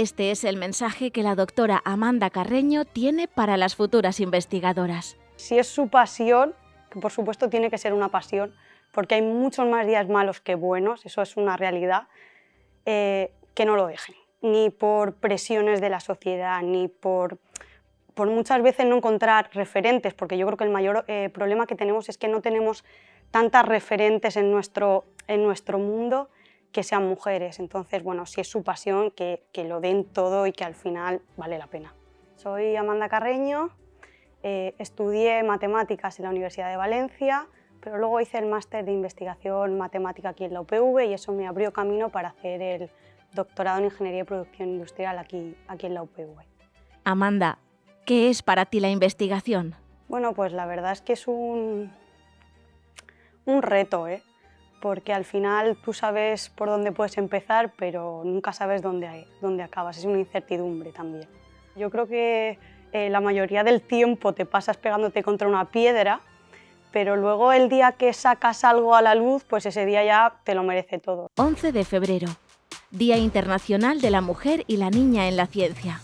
Este es el mensaje que la doctora Amanda Carreño tiene para las futuras investigadoras. Si es su pasión, que por supuesto tiene que ser una pasión, porque hay muchos más días malos que buenos, eso es una realidad, eh, que no lo dejen, ni por presiones de la sociedad, ni por, por muchas veces no encontrar referentes, porque yo creo que el mayor eh, problema que tenemos es que no tenemos tantas referentes en nuestro, en nuestro mundo que sean mujeres. Entonces, bueno, si es su pasión, que, lo den todo y que al final vale la pena. Soy Amanda Carreño, eh, estudié matemáticas en la Universidad de Valencia, pero luego hice el máster de investigación matemática aquí en la UPV y eso me abrió camino para hacer el doctorado en Ingeniería y Producción Industrial aquí, aquí en la UPV. Amanda, ¿qué es para ti la investigación? Bueno, pues la verdad es que es un, un reto, ¿eh? Porque al final tú sabes por dónde puedes empezar, pero nunca sabes dónde, dónde acabas, es una incertidumbre también. Yo creo que eh, la mayoría del tiempo te pasas pegándote contra una piedra, pero luego el día que sacas algo a la luz, pues ese día ya te lo merece todo. 11 de febrero, Día Internacional de la Mujer y la Niña en la Ciencia.